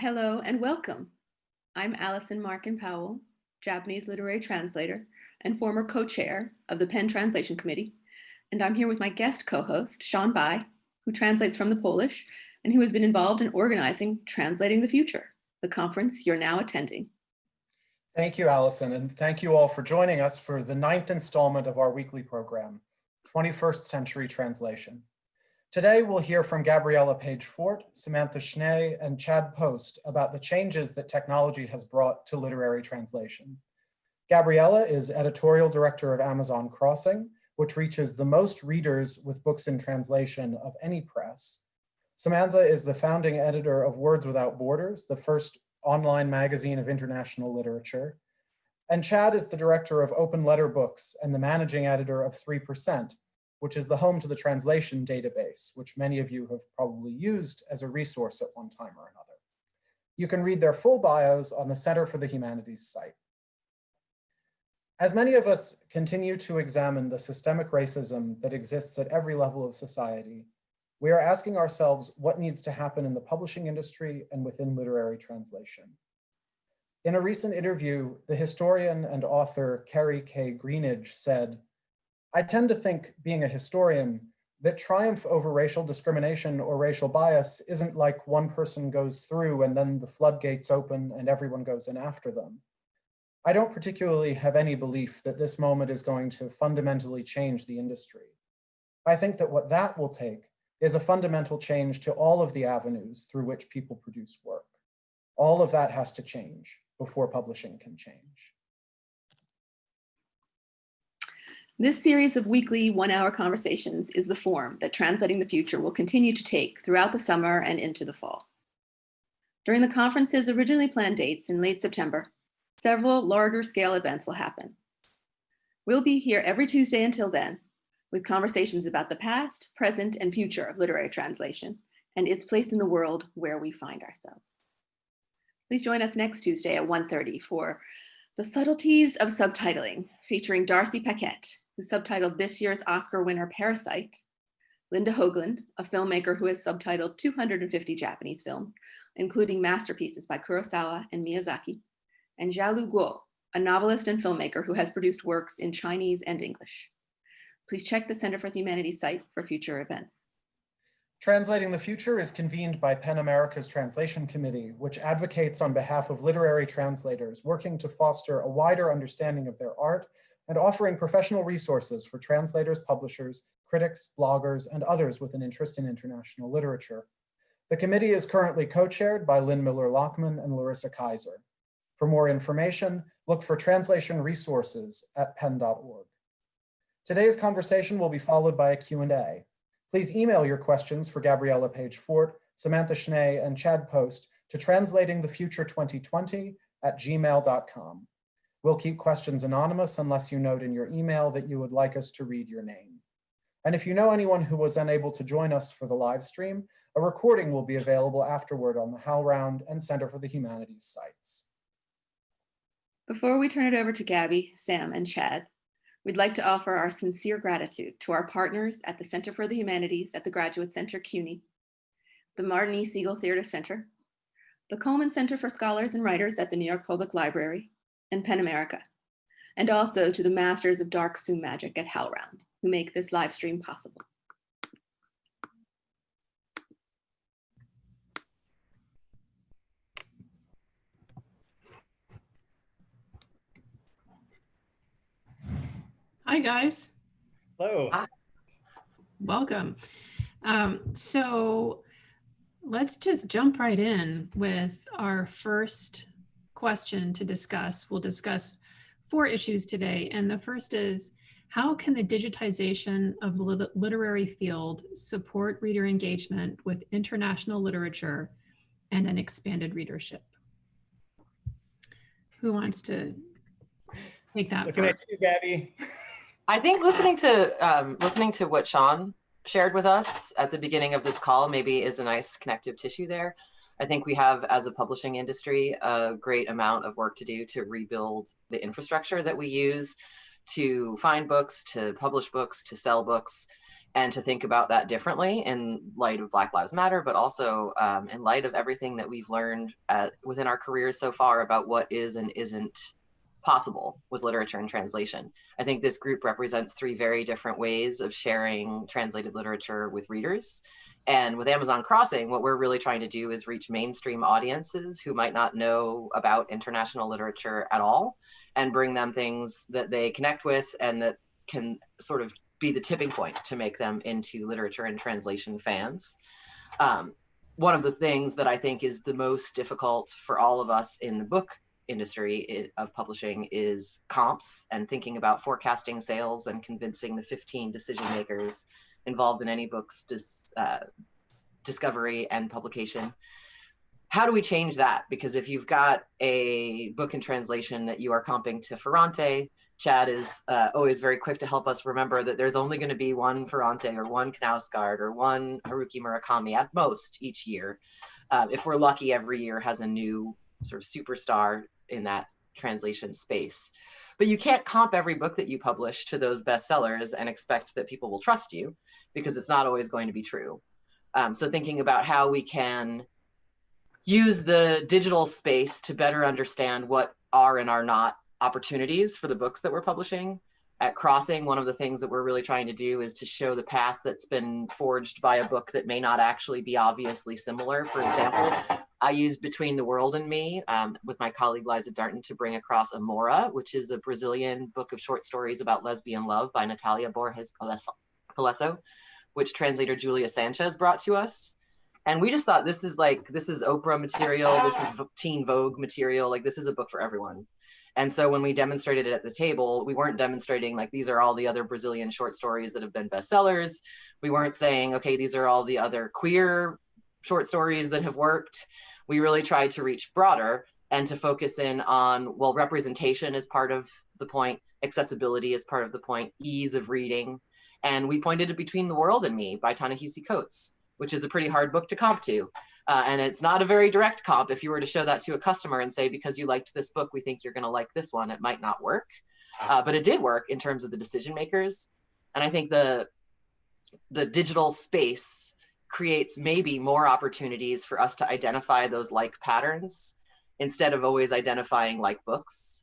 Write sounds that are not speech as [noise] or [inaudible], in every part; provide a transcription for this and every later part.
Hello and welcome. I'm Allison Markin Powell, Japanese literary translator and former co-chair of the PEN Translation Committee. And I'm here with my guest co-host, Sean Bye, who translates from the Polish and who has been involved in organizing Translating the Future, the conference you're now attending. Thank you, Allison, and thank you all for joining us for the ninth installment of our weekly program, 21st Century Translation. Today, we'll hear from Gabriella Page-Fort, Samantha Schnee, and Chad Post about the changes that technology has brought to literary translation. Gabriella is editorial director of Amazon Crossing, which reaches the most readers with books in translation of any press. Samantha is the founding editor of Words Without Borders, the first online magazine of international literature. And Chad is the director of Open Letter Books and the managing editor of 3%, which is the home to the translation database, which many of you have probably used as a resource at one time or another. You can read their full bios on the Center for the Humanities site. As many of us continue to examine the systemic racism that exists at every level of society, we are asking ourselves what needs to happen in the publishing industry and within literary translation. In a recent interview, the historian and author Kerri K. Greenidge said, I tend to think, being a historian, that triumph over racial discrimination or racial bias isn't like one person goes through and then the floodgates open and everyone goes in after them. I don't particularly have any belief that this moment is going to fundamentally change the industry. I think that what that will take is a fundamental change to all of the avenues through which people produce work. All of that has to change before publishing can change. This series of weekly one-hour conversations is the form that Translating the Future will continue to take throughout the summer and into the fall. During the conference's originally planned dates in late September, several larger scale events will happen. We'll be here every Tuesday until then, with conversations about the past, present, and future of literary translation and its place in the world where we find ourselves. Please join us next Tuesday at 1.30 for The Subtleties of Subtitling, featuring Darcy Paquet, who subtitled this year's Oscar winner Parasite, Linda Hoaglund, a filmmaker who has subtitled 250 Japanese films, including masterpieces by Kurosawa and Miyazaki, and Xiaolu Guo, a novelist and filmmaker who has produced works in Chinese and English. Please check the Center for the Humanities site for future events. Translating the Future is convened by PEN America's Translation Committee, which advocates on behalf of literary translators working to foster a wider understanding of their art and offering professional resources for translators, publishers, critics, bloggers, and others with an interest in international literature. The committee is currently co-chaired by Lynn Miller-Lachmann and Larissa Kyzer. For more information, look for translation resources at pen.org. Today's conversation will be followed by a Q&A. Please email your questions for Gabriella Page-Fort, Samantha Schnee, and Chad Post to translatingthefuture2020 at gmail.com. We'll keep questions anonymous unless you note in your email that you would like us to read your name. And if you know anyone who was unable to join us for the live stream, a recording will be available afterward on the HowlRound and Center for the Humanities sites. Before we turn it over to Gabby, Sam, and Chad, we'd like to offer our sincere gratitude to our partners at the Center for the Humanities at the Graduate Center CUNY, the Martin E. Segal Theater Center, the Cullman Center for Scholars and Writers at the New York Public Library, and PEN America, and also to the Masters of Dark Zoom Magic at HowlRound, who make this live stream possible. Hi, guys. Hello. Hi. Welcome. Um, so let's just jump right in with our first question to discuss. We'll discuss four issues today. And the first is, how can the digitization of the lit literary field support reader engagement with international literature and an expanded readership? Who wants to take that? Looking first? at you, Gabby. [laughs] I think listening to um, listening to what Sean shared with us at the beginning of this call maybe is a nice connective tissue there. I think we have, as a publishing industry, a great amount of work to do to rebuild the infrastructure that we use to find books, to publish books, to sell books. and to think about that differently in light of Black Lives Matter, but also um, in light of everything that we've learned at, within our careers so far about what is and isn't possible with literature and translation. I think this group represents three very different ways of sharing translated literature with readers. And with Amazon Crossing, what we're really trying to do is reach mainstream audiences who might not know about international literature at all and bring them things that they connect with and that can sort of be the tipping point to make them into literature and translation fans. Um, one of the things that I think is the most difficult for all of us in the book industry of publishing is comps and thinking about forecasting sales and convincing the 15 decision makers involved in any book's dis, uh, discovery and publication. How do we change that? Because if you've got a book in translation that you are comping to Ferrante, Chad is uh, always very quick to help us remember that there's only going to be one Ferrante or one Knausgaard or one Haruki Murakami at most each year. Uh, if we're lucky, every year has a new sort of superstar in that translation space. But you can't comp every book that you publish to those bestsellers and expect that people will trust you because it's not always going to be true. Um, so thinking about how we can use the digital space to better understand what are and are not opportunities for the books that we're publishing. At Crossing, one of the things that we're really trying to do is to show the path that's been forged by a book that may not actually be obviously similar. For example, I used Between the World and Me um, with my colleague Liza Darnton to bring across Amora, which is a Brazilian book of short stories about lesbian love by Natalia Borges Polesso, which translator Julia Sanches brought to us. And we just thought this is like, this is Oprah material, this is teen Vogue material, like this is a book for everyone. And so when we demonstrated it at the table, we weren't demonstrating like these are all the other Brazilian short stories that have been bestsellers. We weren't saying, okay, these are all the other queer short stories that have worked we really tried to reach broader and to focus in on, well, representation is part of the point, accessibility is part of the point, ease of reading. And we pointed to Between the World and Me by Ta-Nehisi Coates, which is a pretty hard book to comp to. Uh, and it's not a very direct comp. If you were to show that to a customer and say, because you liked this book, we think you're gonna like this one, it might not work. Uh, but it did work in terms of the decision makers. And I think the, the digital space creates maybe more opportunities for us to identify those like patterns instead of always identifying like books.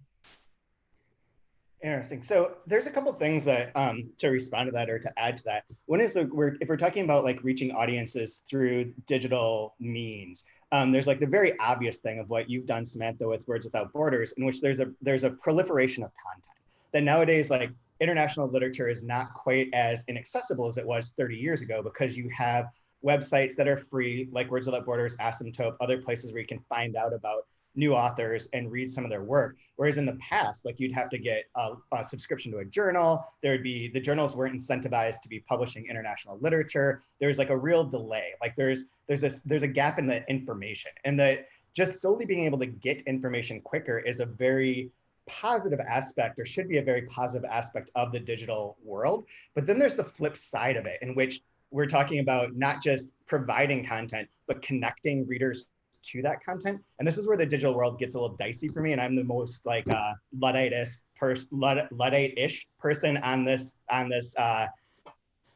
Interesting. So there's a couple things that um, to respond to that or to add to that. One is that we're if we're talking about like reaching audiences through digital means, um, there's like the very obvious thing of what you've done, Samantha, with Words Without Borders, in which there's a there's a proliferation of content that nowadays like international literature is not quite as inaccessible as it was 30 years ago because you have websites that are free, like Words Without Borders, Asymptote, other places where you can find out about new authors and read some of their work. Whereas in the past, like you'd have to get a, a, subscription to a journal. There would be, the journals weren't incentivized to be publishing international literature. There's like a real delay. Like there's, there's a, there's a gap in the information and that just solely being able to get information quicker is a very positive aspect or should be a very positive aspect of the digital world. But then there's the flip side of it in which we're talking about not just providing content, but connecting readers to that content. And this is where the digital world gets a little dicey for me. And I'm the most like uh, Luddite-ish person, Luddite-ish person on this on this uh,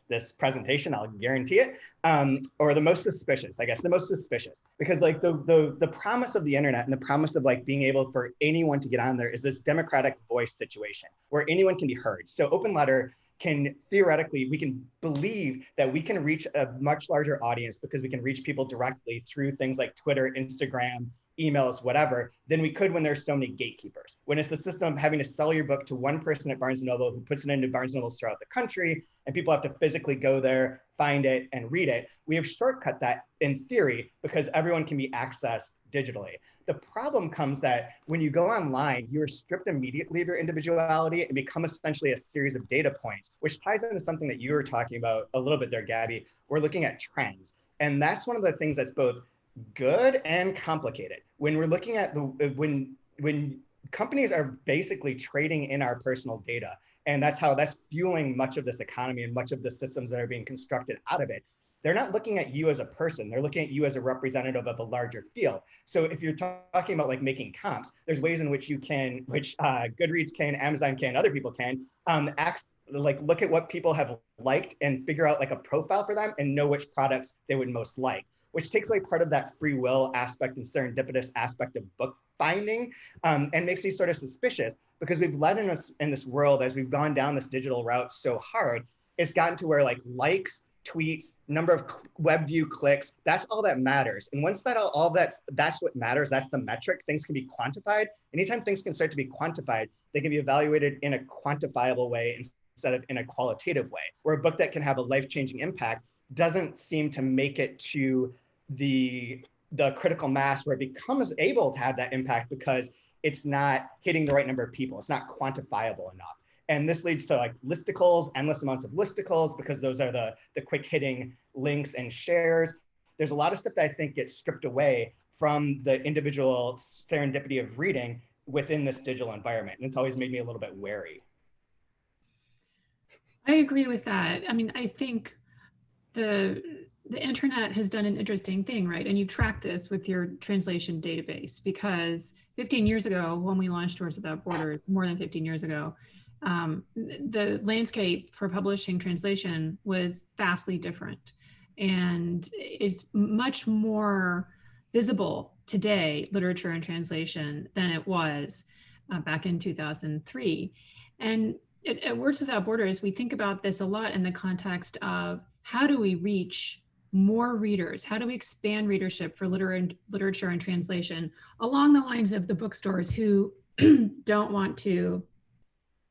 this presentation. I'll guarantee it. Um, or the most suspicious, I guess, the most suspicious, because like the the the promise of the internet and the promise of like being able for anyone to get on there is this democratic voice situation where anyone can be heard. So Open Letter can theoretically, we can believe that we can reach a much larger audience because we can reach people directly through things like Twitter, Instagram, emails, whatever, than we could when there's so many gatekeepers. When it's the system of having to sell your book to one person at Barnes & Noble who puts it into Barnes & Nobles throughout the country, and people have to physically go there, find it, and read it, we have shortcut that in theory because everyone can be accessed digitally. The problem comes that when you go online, you're stripped immediately of your individuality and become essentially a series of data points, which ties into something that you were talking about a little bit there, Gabby. We're looking at trends. And that's one of the things that's both good and complicated. When we're looking at the, when, when companies are basically trading in our personal data, and that's how that's fueling much of this economy and much of the systems that are being constructed out of it they're not looking at you as a person. They're looking at you as a representative of a larger field. So if you're talking about like making comps, there's ways in which you can, which uh, Goodreads can, Amazon can, other people can, um, act like look at what people have liked and figure out like a profile for them and know which products they would most like which takes away part of that free will aspect and serendipitous aspect of book finding um, and makes me sort of suspicious because we've led in us in this world as we've gone down this digital route so hard it's gotten to where like likes tweets number of web view clicks that's all that matters and once that all, all that's that's what matters that's the metric things can be quantified anytime things can start to be quantified they can be evaluated in a quantifiable way instead of in a qualitative way where a book that can have a life-changing impact doesn't seem to make it to the the critical mass where it becomes able to have that impact because it's not hitting the right number of people. It's not quantifiable enough. And this leads to like listicles, endless amounts of listicles, because those are the, the quick hitting links and shares. There's a lot of stuff that I think gets stripped away from the individual serendipity of reading within this digital environment. And it's always made me a little bit wary. I agree with that. I mean, I think the the internet has done an interesting thing, right? And you track this with your translation database because 15 years ago, when we launched Words Without Borders, more than 15 years ago, um, the landscape for publishing translation was vastly different and is much more visible today, literature and translation, than it was uh, back in 2003. And at, Words Without Borders, we think about this a lot in the context of how do we reach more readers? How do we expand readership for liter literature and translation along the lines of the bookstores who [clears throat] don't want to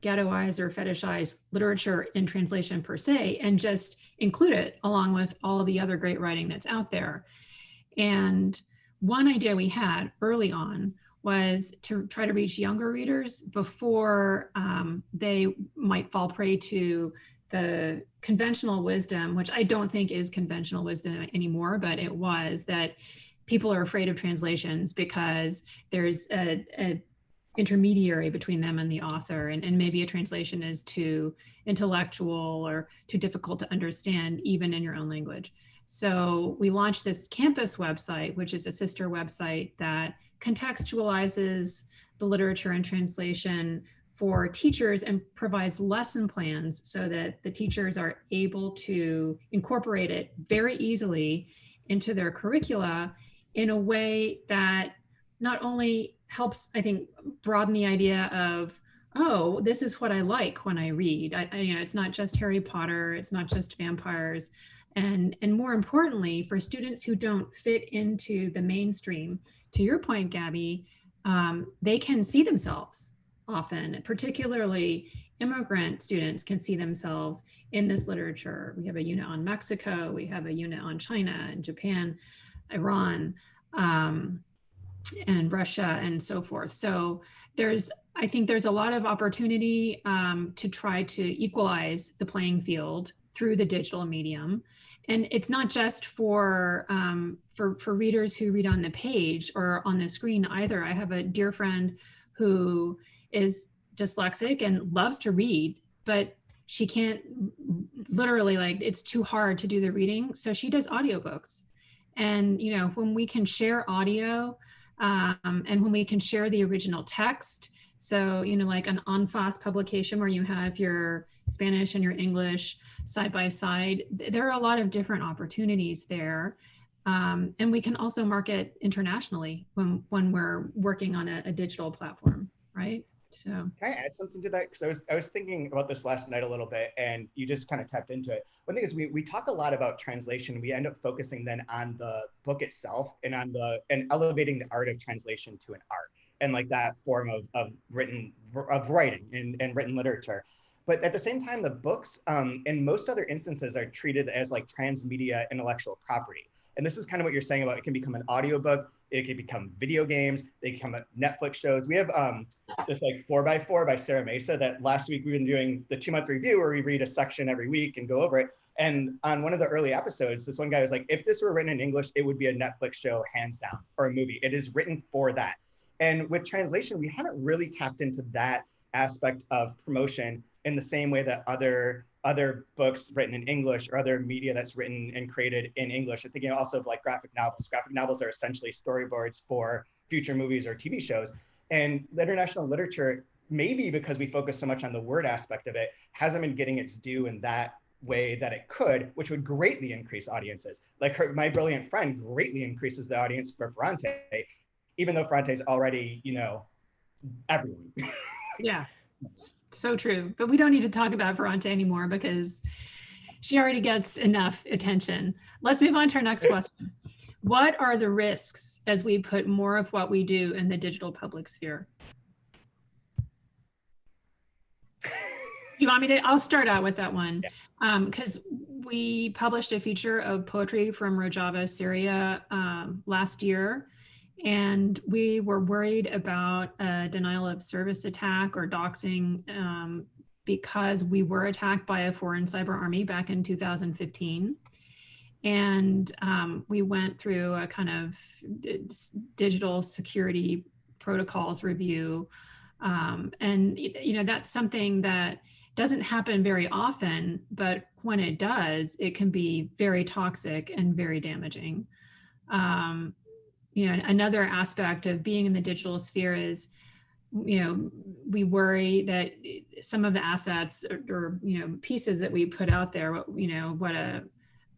ghettoize or fetishize literature in translation per se and just include it along with all of the other great writing that's out there. And one idea we had early on was to try to reach younger readers before um, they might fall prey to the conventional wisdom, which I don't think is conventional wisdom anymore, but it was that people are afraid of translations because there's a, a intermediary between them and the author and, and maybe a translation is too intellectual or too difficult to understand even in your own language. So we launched this campus website, which is a sister website that contextualizes the literature and translation for teachers and provides lesson plans so that the teachers are able to incorporate it very easily into their curricula in a way that not only helps, I think, broaden the idea of, oh, this is what I like when I read. I, I, you know, it's not just Harry Potter, it's not just vampires. And, and more importantly, for students who don't fit into the mainstream, to your point, Gabby, um, they can see themselves often, particularly immigrant students can see themselves in this literature. We have a unit on Mexico, we have a unit on China and Japan, Iran, um, and Russia and so forth. So there's, I think there's a lot of opportunity um, to try to equalize the playing field through the digital medium. And it's not just for, um, for, for readers who read on the page or on the screen either. I have a dear friend who is dyslexic and loves to read, but she can't literally like it's too hard to do the reading. So she does audiobooks. And you know, when we can share audio um, and when we can share the original text, so you know, like an en face publication where you have your Spanish and your English side by side, there are a lot of different opportunities there. Um, and we can also market internationally when, when we're working on a, a digital platform, right? So can I add something to that? Because I was I was thinking about this last night a little bit, and you just kind of tapped into it. One thing is we we talk a lot about translation. We end up focusing then on the book itself and on the and elevating the art of translation to an art and like that form of of written of writing and, and written literature. But at the same time, the books um, in most other instances are treated as like transmedia intellectual property. And this is kind of what you're saying about it can become an audiobook it could become video games. They become Netflix shows. We have um, this like four by four by Sara Mesa that last week we've been doing the two month review where we read a section every week and go over it. And on one of the early episodes, this one guy was like, if this were written in English, it would be a Netflix show hands down or a movie. It is written for that. And with translation, we haven't really tapped into that aspect of promotion in the same way that other other books written in English or other media that's written and created in English. I'm thinking also of like graphic novels. Graphic novels are essentially storyboards for future movies or TV shows. And international literature maybe because we focus so much on the word aspect of it, hasn't been getting its due in that way that it could, which would greatly increase audiences. Like her, my brilliant friend greatly increases the audience for Ferrante, even though Ferrante is already, you know, everyone. [laughs] yeah, so true. But we don't need to talk about Ferrante anymore because she already gets enough attention. Let's move on to our next question. What are the risks as we put more of what we do in the digital public sphere? you want me to? I'll start out with that one because yeah. um, we published a feature of poetry from Rojava, Syria um, last year. And we were worried about a denial of service attack or doxing um, because we were attacked by a foreign cyber army back in 2015. And um, we went through a kind of digital security protocols review. Um, and, you know, that's something that doesn't happen very often, but when it does, it can be very toxic and very damaging. Um, you know, another aspect of being in the digital sphere is, you know, we worry that some of the assets or, or you know, pieces that we put out there, what you know, what a,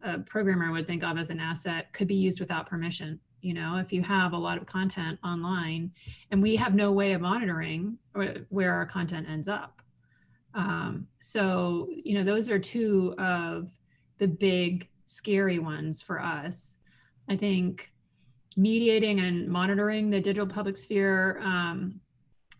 a programmer would think of as an asset could be used without permission you know if you have a lot of content online. And we have no way of monitoring where our content ends up. Um, so you know those are two of the big scary ones for us. I think mediating and monitoring the digital public sphere, um,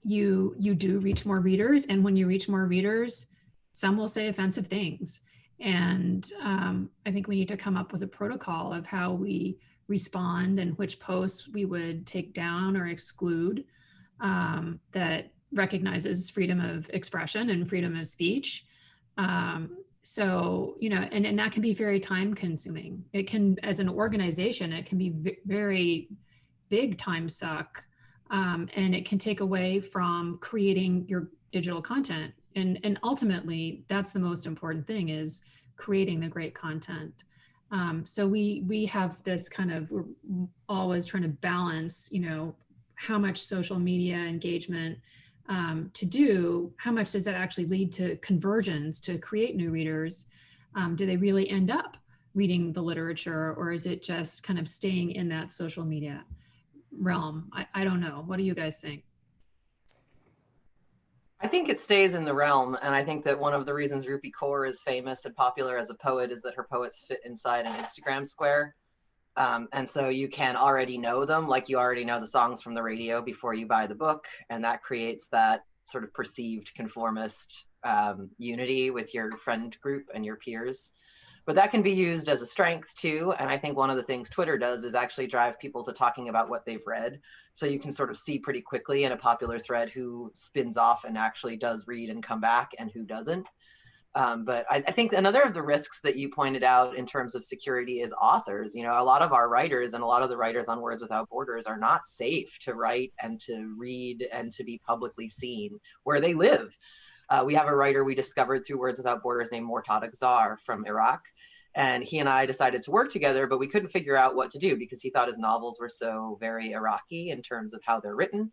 you you do reach more readers, and when you reach more readers, some will say offensive things. And um, I think we need to come up with a protocol of how we respond and which posts we would take down or exclude um, that recognizes freedom of expression and freedom of speech. Um, so you know and, and that can be very time consuming. It can as an organization it can be very big time suck um, and it can take away from creating your digital content. And and ultimately that's the most important thing is creating the great content. Um, so we we have this kind of we're always trying to balance you know how much social media engagement um, to do, how much does that actually lead to conversions to create new readers? Um, do they really end up reading the literature or is it just kind of staying in that social media realm? I, I don't know. What do you guys think? I think it stays in the realm. And I think that one of the reasons Rupi Kaur is famous and popular as a poet is that her poets fit inside an Instagram square. Um, and so you can already know them, like you already know the songs from the radio before you buy the book. And that creates that sort of perceived conformist um, unity with your friend group and your peers. But that can be used as a strength too. And I think one of the things Twitter does is actually drive people to talking about what they've read. So you can sort of see pretty quickly in a popular thread who spins off and actually does read and come back and who doesn't. Um, but I, I, think another of the risks that you pointed out in terms of security is authors. You know, a lot of our writers and a lot of the writers on Words Without Borders are not safe to write and to read and to be publicly seen where they live. Uh, we have a writer we discovered through Words Without Borders named Mortada Gzar from Iraq. And he and I decided to work together, but we couldn't figure out what to do because he thought his novels were so very Iraqi in terms of how they're written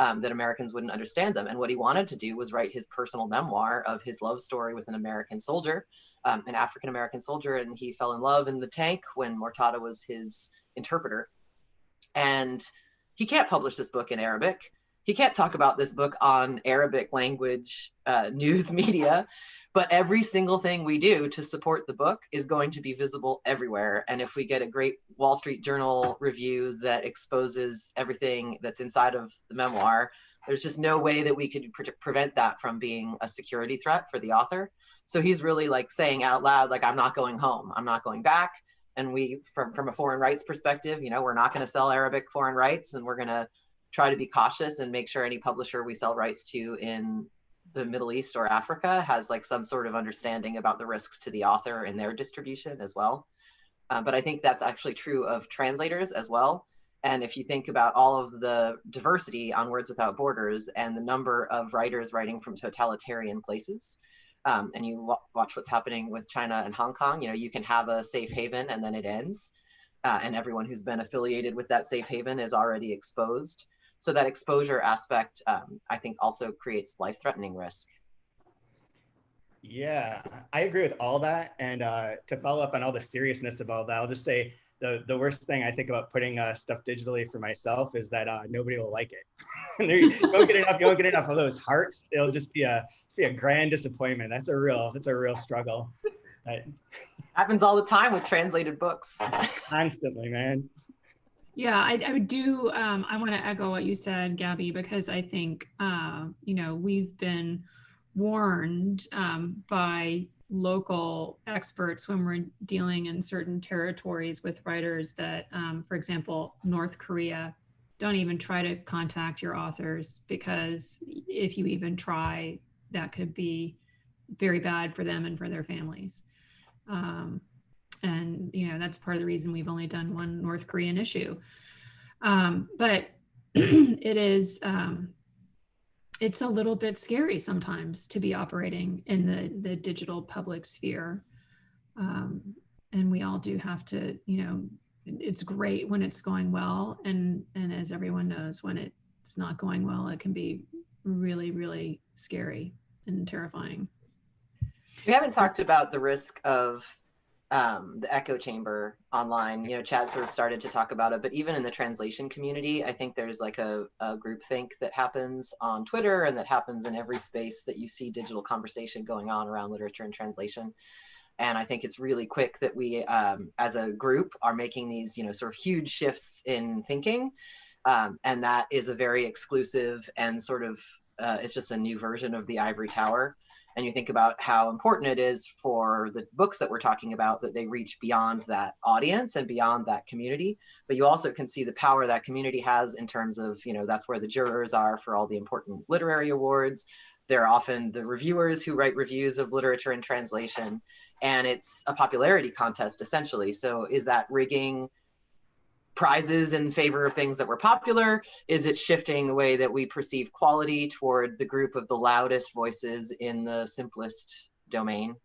um, that Americans wouldn't understand them. And what he wanted to do was write his personal memoir of his love story with an American soldier, um, an African American soldier, and he fell in love in the tank when Mortada was his interpreter. And he can't publish this book in Arabic. He can't talk about this book on Arabic language uh, [laughs] news media but every single thing we do to support the book is going to be visible everywhere. And if we get a great Wall Street Journal review that exposes everything that's inside of the memoir, there's just no way that we could pre prevent that from being a security threat for the author. So he's really like saying out loud, like, I'm not going home, I'm not going back. And we, from, from a foreign rights perspective, you know, we're not going to sell Arabic foreign rights and we're going to try to be cautious and make sure any publisher we sell rights to in the Middle East or Africa has like some sort of understanding about the risks to the author and their distribution as well. Uh, but I think that's actually true of translators as well. And if you think about all of the diversity on Words Without Borders and the number of writers writing from totalitarian places, um, and you watch what's happening with China and Hong Kong, you know, you can have a safe haven and then it ends. Uh, and everyone who's been affiliated with that safe haven is already exposed. So that exposure aspect, um, I think, also creates life-threatening risk. Yeah, I agree with all that. And uh, to follow up on all the seriousness of all that, I'll just say the, the worst thing I think about putting uh, stuff digitally for myself is that uh, nobody will like it. [laughs] you don't get enough, you don't get enough of those hearts. It'll just be a be a grand disappointment. That's a real that's a real struggle. That happens all the time with translated books. [laughs] Constantly, man. Yeah, I, I do. Um, I want to echo what you said, Gabby, because I think uh, you know we've been warned um, by local experts when we're dealing in certain territories with writers that, um, for example, North Korea, don't even try to contact your authors because if you even try, that could be very bad for them and for their families. Um, and you know that's part of the reason we've only done one North Korean issue. Um, but [clears throat] it is um, it's a little bit scary sometimes to be operating in the the digital public sphere. Um, and we all do have to you know it's great when it's going well. And and as everyone knows when it's not going well it can be really really scary and terrifying. We haven't talked about the risk of um, the echo chamber online. You know, Chad sort of started to talk about it, but even in the translation community, I think there's like a, a group think that happens on Twitter and that happens in every space that you see digital conversation going on around literature and translation. And I think it's really quick that we, um, as a group, are making these, you know, sort of huge shifts in thinking. Um, and that is a very exclusive and sort of, uh, it's just a new version of the ivory tower and you think about how important it is for the books that we're talking about that they reach beyond that audience and beyond that community. But you also can see the power that community has in terms of you know that's where the jurors are for all the important literary awards. They're often the reviewers who write reviews of literature and translation and it's a popularity contest essentially. So is that rigging prizes in favor of things that were popular? Is it shifting the way that we perceive quality toward the group of the loudest voices in the simplest domain?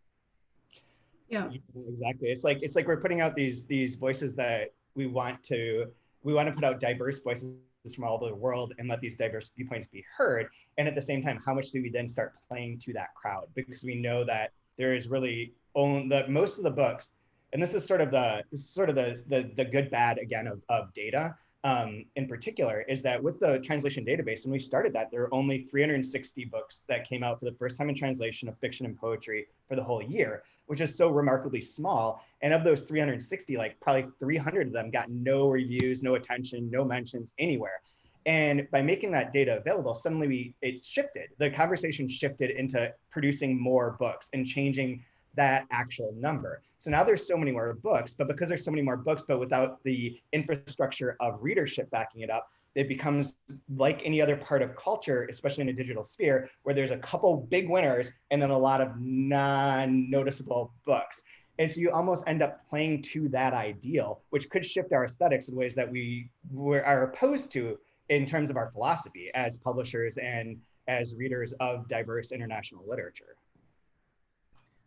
Yeah. Exactly. It's like it's like we're putting out these these voices that we want to we want to put out diverse voices from all over the world and let these diverse viewpoints be heard. And at the same time, how much do we then start playing to that crowd? Because we know that there is really only that most of the books and this is sort of the sort of the the, the good bad again of, of data um, in particular is that with the translation database when we started that there were only 360 books that came out for the first time in translation of fiction and poetry for the whole year which is so remarkably small and of those 360 like probably 300 of them got no reviews no attention no mentions anywhere and by making that data available, suddenly we it shifted. The conversation shifted into producing more books and changing that actual number. So now there's so many more books, but because there's so many more books, but without the infrastructure of readership backing it up, it becomes like any other part of culture, especially in a digital sphere, where there's a couple big winners and then a lot of non-noticeable books. And so you almost end up playing to that ideal, which could shift our aesthetics in ways that we were, are opposed to in terms of our philosophy as publishers and as readers of diverse international literature.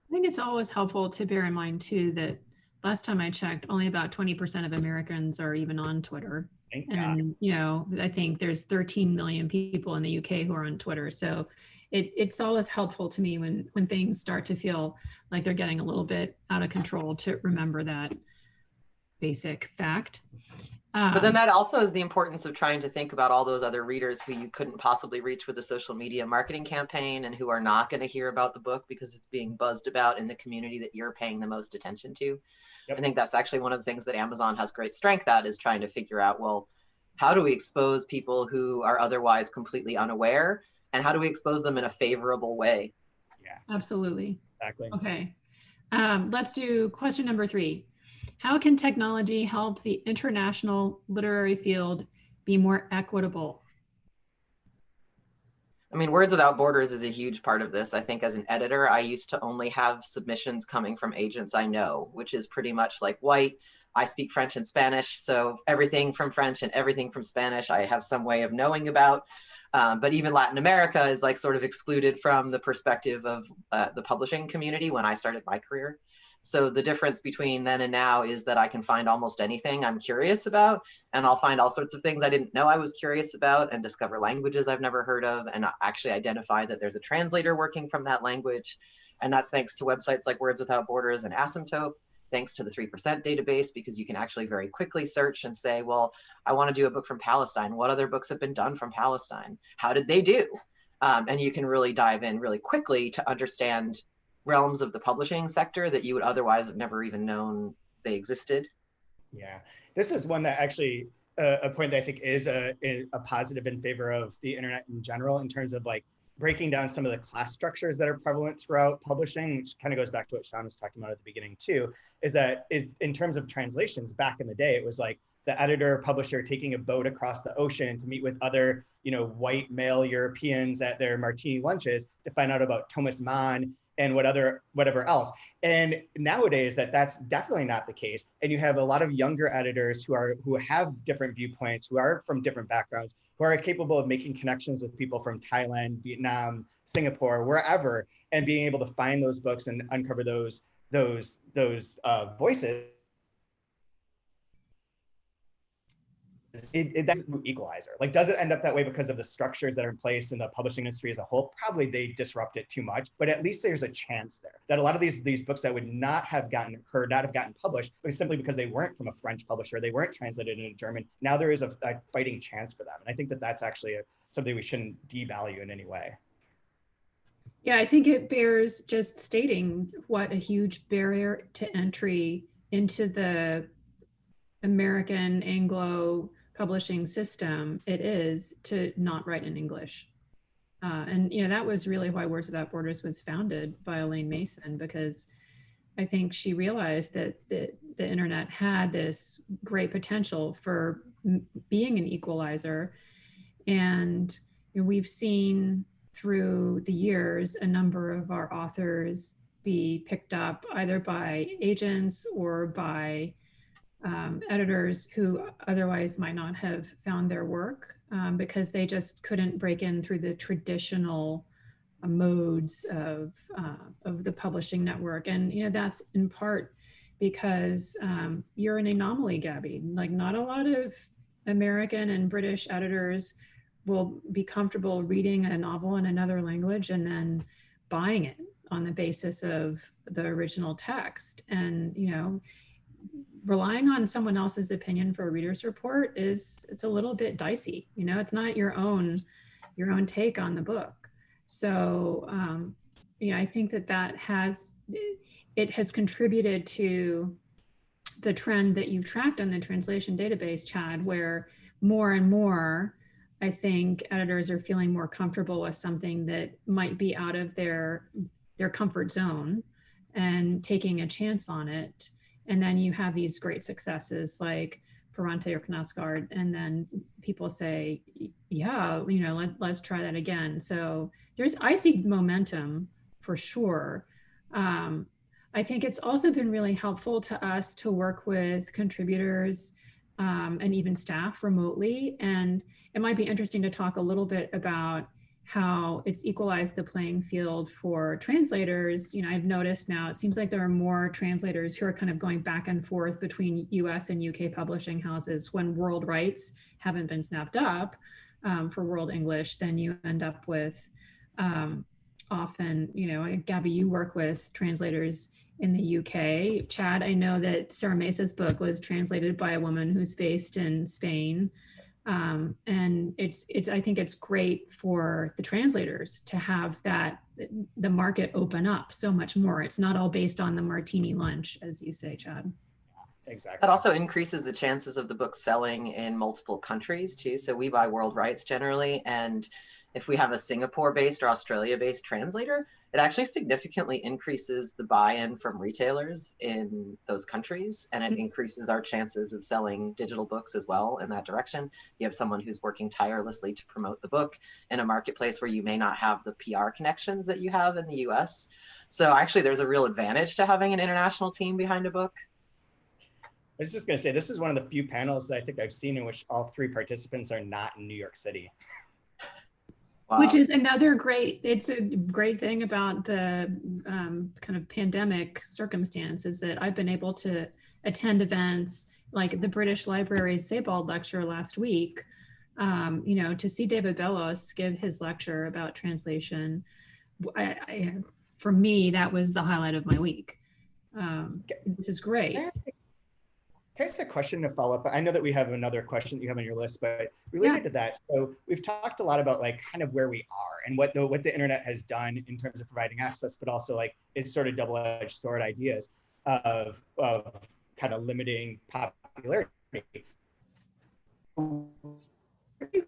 I think it's always helpful to bear in mind too that last time I checked, only about 20% of Americans are even on Twitter. Thank and God. you know, I think there's 13 million people in the UK who are on Twitter. So it, it's always helpful to me when when things start to feel like they're getting a little bit out of control to remember that basic fact. Um, but then Um, that also is the importance of trying to think about all those other readers who you couldn't possibly reach with a social media marketing campaign and who are not going to hear about the book because it's being buzzed about in the community that you're paying the most attention to. Yep. I think that's actually one of the things that Amazon has great strength at is trying to figure out, well, how do we expose people who are otherwise completely unaware and how do we expose them in a favorable way? Yeah. Absolutely. Exactly. Okay. Um, let's do question number three. How can technology help the international literary field be more equitable? I mean, Words Without Borders is a huge part of this. I think as an editor, I used to only have submissions coming from agents I know, which is pretty much like white. I speak French and Spanish, so everything from French and everything from Spanish, I have some way of knowing about. Um, but even Latin America is like sort of excluded from the perspective of uh, the publishing community when I started my career. So the difference between then and now is that I can find almost anything I'm curious about, and I'll find all sorts of things I didn't know I was curious about and discover languages I've never heard of and actually identify that there's a translator working from that language. And that's thanks to websites like Words Without Borders and Asymptote thanks to the 3% database, because you can actually very quickly search and say, well, I want to do a book from Palestine. What other books have been done from Palestine? How did they do? Um, and you can really dive in really quickly to understand realms of the publishing sector that you would otherwise have never even known they existed. Yeah, this is one that actually uh, a point that I think is a, a positive in favor of the internet in general in terms of like breaking down some of the class structures that are prevalent throughout publishing, which kind of goes back to what Sean was talking about at the beginning too, is that it, in terms of translations back in the day, it was like the editor publisher taking a boat across the ocean to meet with other you know white male europeans at their martini lunches to find out about thomas mann and what other whatever else. And nowadays that that's definitely not the case. And you have a lot of younger editors who are who have different viewpoints who are from different backgrounds who are capable of making connections with people from thailand vietnam singapore wherever and being able to find those books and uncover those those those uh, voices it, it that's equalizer. Like, does it end up that way because of the structures that are in place in the publishing industry as a whole? Probably they disrupt it too much, but at least there's a chance there that a lot of these these books that would not have gotten heard, not have gotten published, but simply because they weren't from a French publisher, they weren't translated into German. Now there is a, a fighting chance for them, and I think that that's actually a, something we shouldn't devalue in any way. Yeah, I think it bears just stating what a huge barrier to entry into the American Anglo publishing system it is to not write in English. Uh, and you know that was really why Words Without Borders was founded by Alane Mason because I think she realized that the, the internet had this great potential for being an equalizer, and you know, we've seen through the years a number of our authors be picked up either by agents or by um, editors who otherwise might not have found their work um, because they just couldn't break in through the traditional uh, modes of uh, of the publishing network. And you know that's in part because um, you're an anomaly, Gabby. Like not a lot of American and British editors will be comfortable reading a novel in another language and then buying it on the basis of the original text. And you know relying on someone else's opinion for a reader's report is it's a little bit dicey you know it's not your own your own take on the book. So um you know i think that that has it has contributed to the trend that you've tracked on the translation database chad where more and more i think editors are feeling more comfortable with something that might be out of their their comfort zone and taking a chance on it and then you have these great successes like Ferrante or Knausgaard, and then people say, yeah, you know, let, let's try that again. So there's, I see momentum for sure. Um, I think it's also been really helpful to us to work with contributors um, and even staff remotely. And it might be interesting to talk a little bit about how it's equalized the playing field for translators. You know, I've noticed now it seems like there are more translators who are kind of going back and forth between US and UK publishing houses when world rights haven't been snapped up um, for world English, then you end up with um, often, you know, Gabby, you work with translators in the UK. Chad, I know that Sara Mesa's book was translated by a woman who's based in Spain. Um, and it's it's I think it's great for the translators to have that the market open up so much more. It's not all based on the martini lunch, as you say, Chad. Exactly. That also increases the chances of the book selling in multiple countries too. So we buy world rights generally, and if we have a Singapore-based or Australia-based translator, it actually significantly increases the buy-in from retailers in those countries and it mm-hmm. increases our chances of selling digital books as well in that direction you have someone who's working tirelessly to promote the book in a marketplace where you may not have the pr connections that you have in the us so actually there's a real advantage to having an international team behind a book I was just going to say, this is one of the few panels that I think I've seen in which all three participants are not in New York City. [laughs] Which is another great, it's a great thing about the um, kind of pandemic circumstances that I've been able to attend events like the British Library's Sebald lecture last week. Um, you know, to see David Bellos give his lecture about translation, I, I, for me, that was the highlight of my week. Um, this is great. Can I ask a question to follow up? I know that we have another question that you have on your list, but related Yeah. to that, so we've talked a lot about like kind of where we are and what the what the internet has done in terms of providing access, but also like it's sort of double-edged sword ideas of of kind of limiting popularity. What do you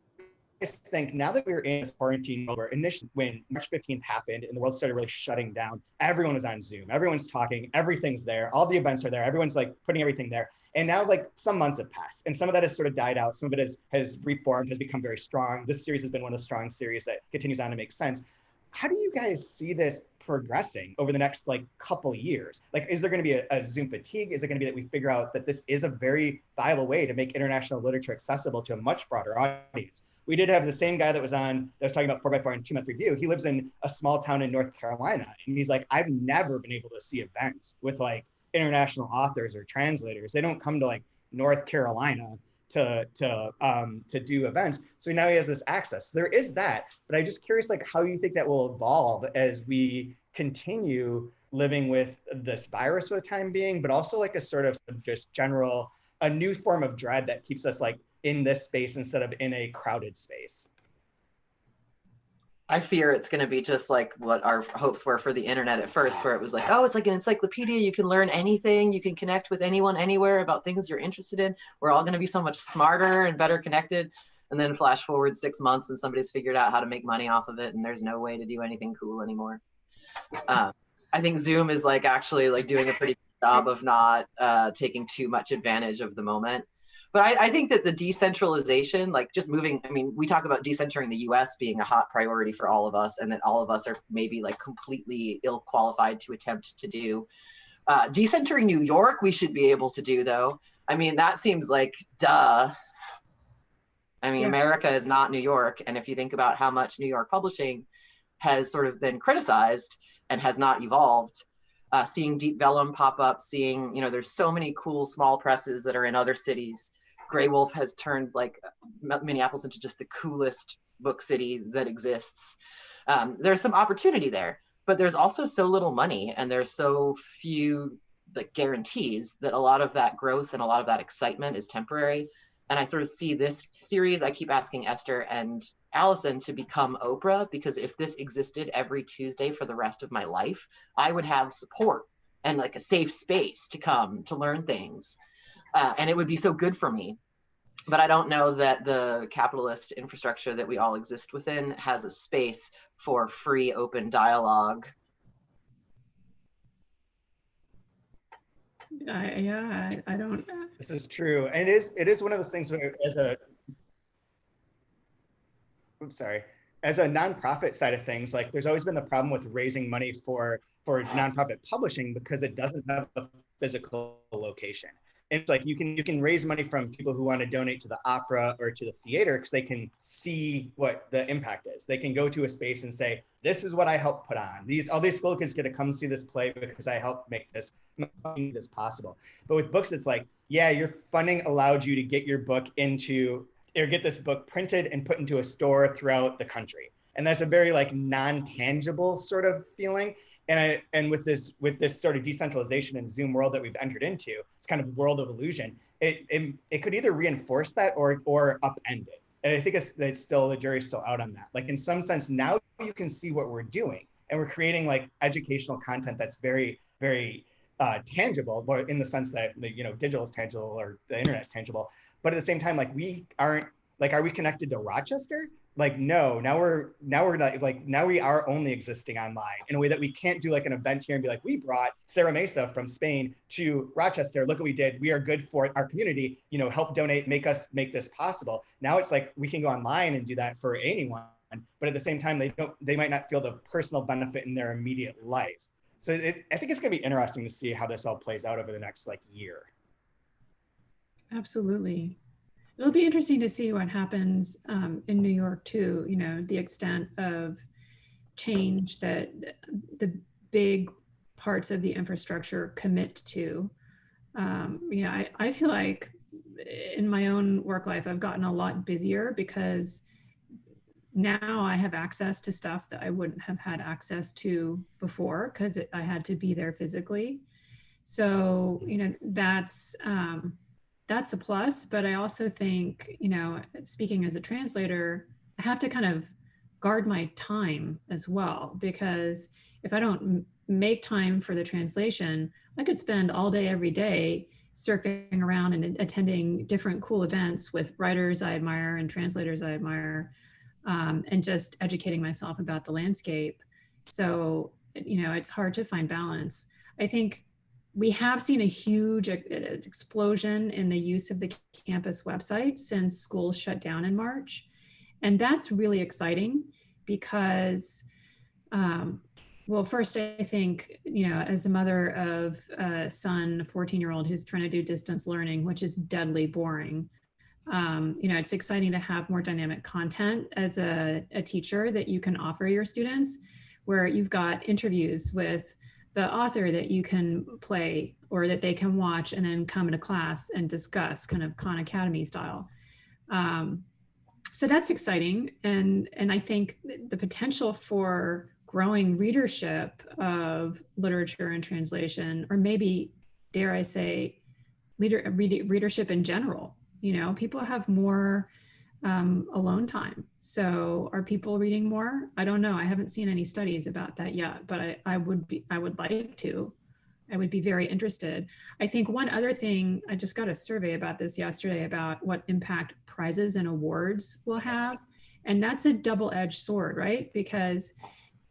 guys think now that we're in this quarantine where initially when March 15th happened and the world started really shutting down, everyone was on Zoom, everyone's talking, everything's there, all the events are there, everyone's like putting everything there. And now like some months have passed and some of that has sort of died out. Some of it has, has reformed, has become very strong. This series has been one of the strong series that continues on to make sense. How do you guys see this progressing over the next like couple years? Like, is there going to be a, a Zoom fatigue? Is it going to be that we figure out that this is a very viable way to make international literature accessible to a much broader audience? We did have the same guy that was on that was talking about 4x4 and two month review. He lives in a small town in North Carolina. And he's like, I've never been able to see events with like international authors or translators. They don't come to like North Carolina to to um, to do events. So now he has this access. There is that, but I'm just curious, like how you think that will evolve as we continue living with this virus for the time being, but also like a sort of just general a new form of dread that keeps us like in this space instead of in a crowded space. I fear it's going to be just like what our hopes were for the internet at first, where it was like, oh, it's like an encyclopedia. You can learn anything. You can connect with anyone anywhere about things you're interested in. We're all going to be so much smarter and better connected. And then flash forward six months and somebody's figured out how to make money off of it. And there's no way to do anything cool anymore. Uh, I think Zoom is like actually like doing a pretty good job of not uh, taking too much advantage of the moment but I, I, think that the decentralization, like just moving, I mean, we talk about decentering the US being a hot priority for all of us, and that all of us are maybe like completely ill qualified to attempt to do. Uh, decentering New York, we should be able to do, though. I mean, that seems like duh. I mean, yeah. America is not New York. And if you think about how much New York publishing has sort of been criticized and has not evolved, uh, seeing Deep Vellum pop up, seeing, you know, there's so many cool small presses that are in other cities. Graywolf has turned like Minneapolis into just the coolest book city that exists. Um, there's some opportunity there, but there's also so little money and there's so few like guarantees that a lot of that growth and a lot of that excitement is temporary. And I sort of see this series, I keep asking Esther and Allison to become Oprah because if this existed every Tuesday for the rest of my life, I would have support and like a safe space to come to learn things. Uh, and it would be so good for me. But I don't know that the capitalist infrastructure that we all exist within has a space for free, open dialogue. I, yeah, I, I don't. This is true, and it is. It is one of those things where, as a, oops, sorry, as a nonprofit side of things, like there's always been the problem with raising money for for nonprofit publishing because it doesn't have a physical location it's like you can you can raise money from people who want to donate to the opera or to the theater because they can see what the impact is. They can go to a space and say, "This is what I helped put on. These all these school kids get to come see this play because I helped make this this possible." But with books, it's like, yeah, your funding allowed you to get your book into or get this book printed and put into a store throughout the country, and that's a very like non-tangible sort of feeling and I and with this with this sort of decentralization and Zoom world that we've entered into, it's kind of a world of illusion. It it, it could either reinforce that or or upend it. And I think it's, it's still the jury's still out on that. Like in some sense, now you can see what we're doing, and we're creating like educational content that's very very uh, tangible, but in the sense that you know digital is tangible or the internet is tangible. But at the same time, like we aren't like are we connected to Rochester? Like no now we're now we're not like now we are only existing online in a way that we can't do like an event here and be like we brought Sara Mesa from spain to rochester. Look what we did. We are good for our community. You know help donate make us make this possible. Now it's like we can go online and do that for anyone but at the same time they don't they might not feel the personal benefit in their immediate life. So it, i think it's going to be interesting to see how this all plays out over the next like year. Absolutely it'll be interesting to see what happens um, in New York too. You know, the extent of change that the big parts of the infrastructure commit to. Um, you know, I, I feel like in my own work life, I've gotten a lot busier because now I have access to stuff that I wouldn't have had access to before because I had to be there physically. So, you know, that's um, that's a plus. But I also think, you know, speaking as a translator, I have to kind of guard my time as well because if I don't make time for the translation, I could spend all day every day surfing around and attending different cool events with writers I admire and translators I admire, um, and just educating myself about the landscape. So, you know, it's hard to find balance. I think we have seen a huge explosion in the use of the campus website since schools shut down in March. And that's really exciting because um, well, first, I think, you know, as a mother of a son, a 14 year old who's trying to do distance learning, which is deadly boring, um, you know, it's exciting to have more dynamic content as a, a teacher that you can offer your students, where you've got interviews with the author that you can play or that they can watch and then come into class and discuss kind of Khan Academy style. Um, so that's exciting. And, and I think the potential for growing readership of literature and translation, or maybe, dare I say, leader, read, readership in general. You know, people have more um, alone time. So are people reading more? I don't know. I haven't seen any studies about that yet, but I, I would be, I would like to. I would be very interested. I think one other thing, I just got a survey about this yesterday about what impact prizes and awards will have. And that's a double edged sword, right? Because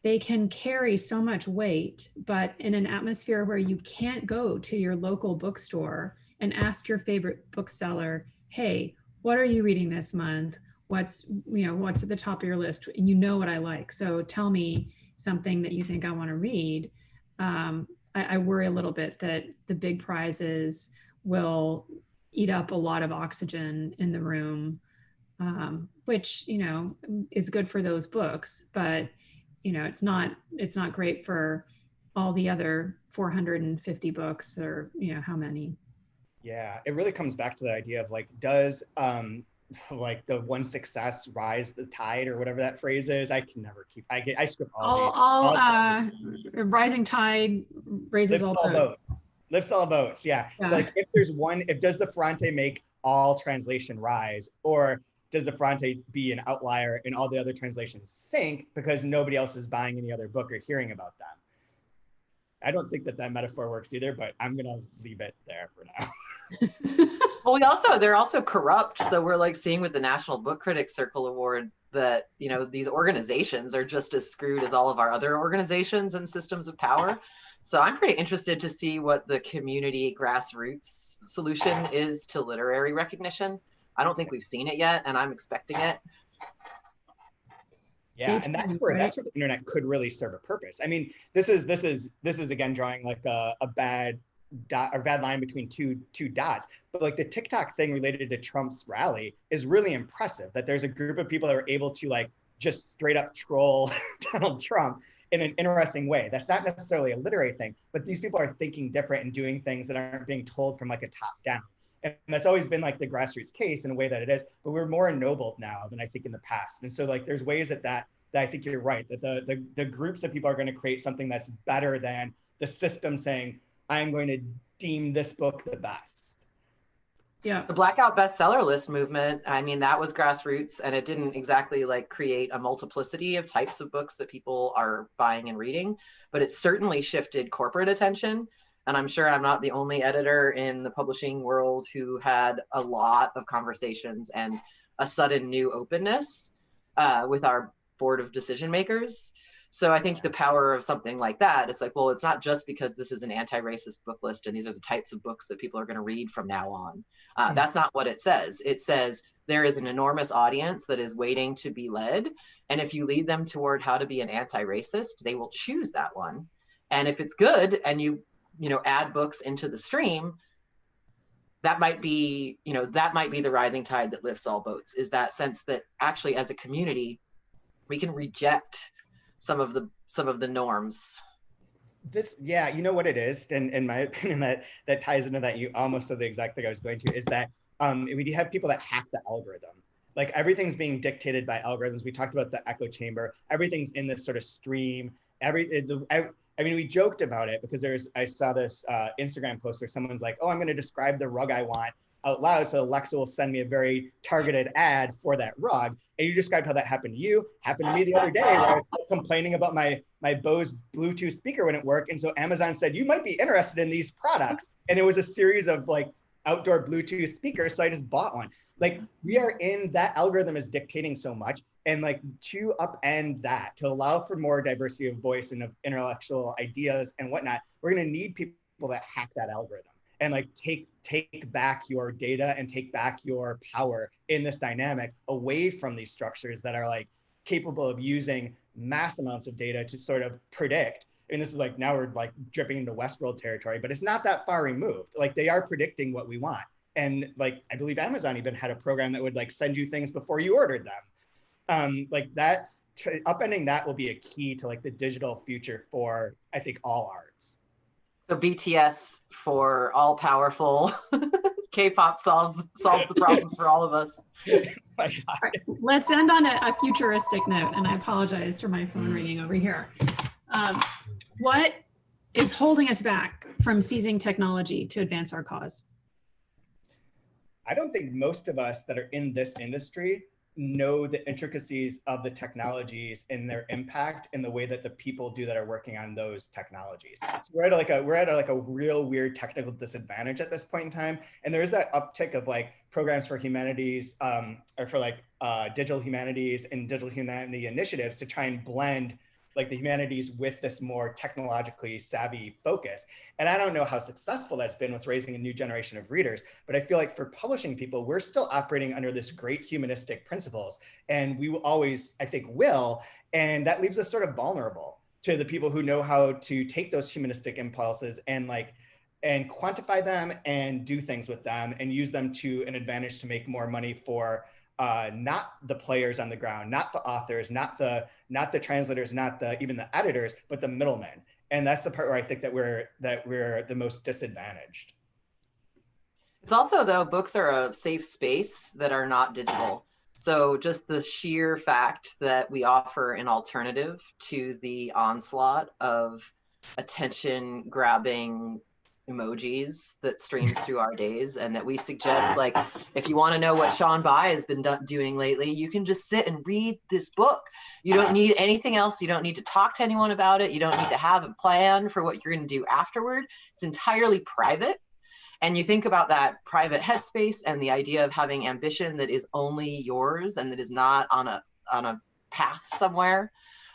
they can carry so much weight, but in an atmosphere where you can't go to your local bookstore and ask your favorite bookseller, hey, what are you reading this month? What's, you know, what's at the top of your list? And you know what I like. So tell me something that you think I want to read. Um, I, I worry a little bit that the big prizes will eat up a lot of oxygen in the room, um, which, you know, is good for those books, but you know, it's not it's not great for all the other 450 books or you know how many. Yeah, it really comes back to the idea of like, does um [laughs] like the one success rise the tide or whatever that phrase is. I can never keep. I get. I script all. All, all uh, rising tide raises all, all boats. Lifts all boats. Yeah. yeah. So like, if there's one, if does the Ferrante make all translation rise, or does the Ferrante be an outlier and all the other translations sink because nobody else is buying any other book or hearing about them? I don't think that that metaphor works either, but I'm gonna leave it there for now. [laughs] well, we also they're also corrupt, so we're like seeing with the National Book Critics Circle Award that you know these organizations are just as screwed as all of our other organizations and systems of power. So I'm pretty interested to see what the community grassroots solution is to literary recognition. I don't think we've seen it yet, and I'm expecting it. Yeah, and that's where that's where the internet could really serve a purpose. I mean, this is this is this is again drawing like a, a bad dot or bad line between two two dots. But like the TikTok thing related to Trump's rally is really impressive. That there's a group of people that are able to like just straight up troll [laughs] Donald Trump in an interesting way. That's not necessarily a literary thing, but these people are thinking different and doing things that aren't being told from like a top down. And that's always been like the grassroots case in a way that it is, but we're more ennobled now than I think in the past. And so like there's ways that that, that I think you're right, that the, the, the groups of people are going to create something that's better than the system saying, I'm going to deem this book the best. Yeah. The blackout bestseller list movement, I mean, that was grassroots and it didn't exactly like create a multiplicity of types of books that people are buying and reading, but it certainly shifted corporate attention and I'm sure I'm not the only editor in the publishing world who had a lot of conversations and a sudden new openness uh, with our board of decision makers. So I think the power of something like that, it's like, well, it's not just because this is an anti-racist book list and these are the types of books that people are going to read from now on. Uh, mm-hmm. That's not what it says. It says there is an enormous audience that is waiting to be led. And if you lead them toward how to be an anti-racist, they will choose that one. And if it's good and you you know, add books into the stream, that might be, you know, that might be the rising tide that lifts all boats is that sense that actually as a community, we can reject some of the some of the norms. This, yeah, you know what it is, and in my [laughs] opinion, that that ties into that. You almost said the exact thing I was going to is that um, we do have people that hack the algorithm. Like everything's being dictated by algorithms. We talked about the echo chamber. Everything's in this sort of stream. Every the, I mean, we joked about it because there's, I saw this uh, Instagram post where someone's like, oh, I'm going to describe the rug I want out loud. So Alexa will send me a very targeted ad for that rug. And you described how that happened to you, happened to me the other day where I was complaining about my, my Bose Bluetooth speaker wouldn't work. And so Amazon said, you might be interested in these products. And it was a series of like outdoor Bluetooth speakers. So I just bought one. Like we are in that algorithm is dictating so much and like to upend that to allow for more diversity of voice and of intellectual ideas and whatnot we're going to need people that hack that algorithm and like take take back your data and take back your power in this dynamic away from these structures that are like capable of using mass amounts of data to sort of predict. And this is like now we're like dripping into westworld territory but it's not that far removed. Like they are predicting what we want. And like i believe amazon even had a program that would like send you things before you ordered them. Um, like that upending that will be a key to like the digital future for I think all arts. So BTS for all powerful [laughs] K-pop solves solves the problems for all of us. [laughs] right, let's end on a, a, futuristic note, and I apologize for my phone ringing over here. Um, what is holding us back from seizing technology to advance our cause? I don't think most of us that are in this industry know the intricacies of the technologies and their impact in the way that the people do that are working on those technologies. So we're at like a we're at a, like a real weird technical disadvantage at this point in time. And there is that uptick of like programs for humanities um, or for like uh, digital humanities and digital humanity initiatives to try and blend like the humanities with this more technologically savvy focus. And I don't know how successful that's been with raising a new generation of readers, but I feel like for publishing people, we're still operating under this great humanistic principles. And we will always, I think, will. And that leaves us sort of vulnerable to the people who know how to take those humanistic impulses and like and quantify them and do things with them and use them to an advantage to make more money for uh, not the players on the ground, not the authors, not the not the translators, not the even the editors, but the middlemen. And that's the part where I think that we're that we're the most disadvantaged. It's also though books are a safe space that are not digital. So just the sheer fact that we offer an alternative to the onslaught of attention grabbing emojis that streams through our days and that we suggest like if you want to know what Sean Bye has been doing lately you can just sit and read this book. You don't need anything else. You don't need to talk to anyone about it. You don't need to have a plan for what you're going to do afterward. It's entirely private. And you think about that private headspace and the idea of having ambition that is only yours and that is not on a on a path somewhere